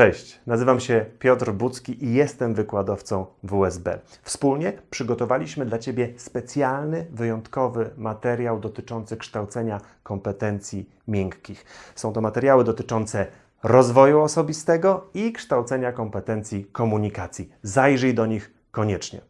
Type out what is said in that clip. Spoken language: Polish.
Cześć, nazywam się Piotr Bucki i jestem wykładowcą WSB. Wspólnie przygotowaliśmy dla Ciebie specjalny, wyjątkowy materiał dotyczący kształcenia kompetencji miękkich. Są to materiały dotyczące rozwoju osobistego i kształcenia kompetencji komunikacji. Zajrzyj do nich koniecznie.